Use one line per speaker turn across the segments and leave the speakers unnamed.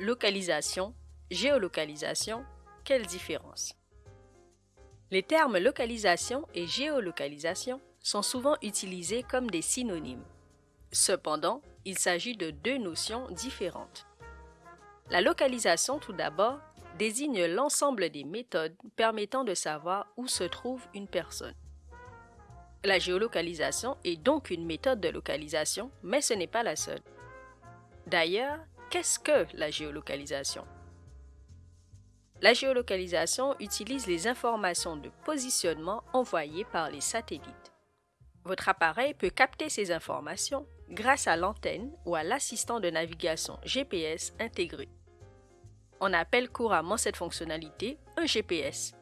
Localisation, géolocalisation, quelle différence? Les termes localisation et géolocalisation sont souvent utilisés comme des synonymes. Cependant, il s'agit de deux notions différentes. La localisation, tout d'abord, désigne l'ensemble des méthodes permettant de savoir où se trouve une personne. La géolocalisation est donc une méthode de localisation, mais ce n'est pas la seule. D'ailleurs, qu'est-ce que la géolocalisation? La géolocalisation utilise les informations de positionnement envoyées par les satellites. Votre appareil peut capter ces informations grâce à l'antenne ou à l'assistant de navigation GPS intégré. On appelle couramment cette fonctionnalité un GPS.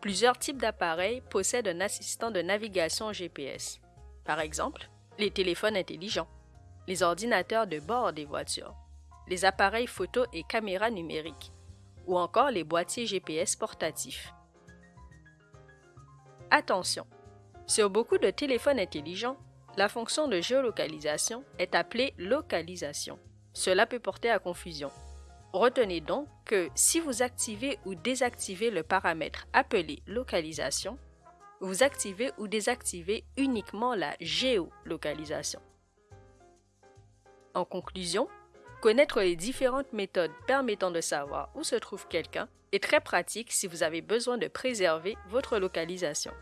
Plusieurs types d'appareils possèdent un assistant de navigation GPS. Par exemple, les téléphones intelligents, les ordinateurs de bord des voitures, les appareils photo et caméras numériques, ou encore les boîtiers GPS portatifs. Attention! Sur beaucoup de téléphones intelligents, la fonction de géolocalisation est appelée localisation. Cela peut porter à confusion. Retenez donc que si vous activez ou désactivez le paramètre appelé localisation, vous activez ou désactivez uniquement la géolocalisation. En conclusion, connaître les différentes méthodes permettant de savoir où se trouve quelqu'un est très pratique si vous avez besoin de préserver votre localisation.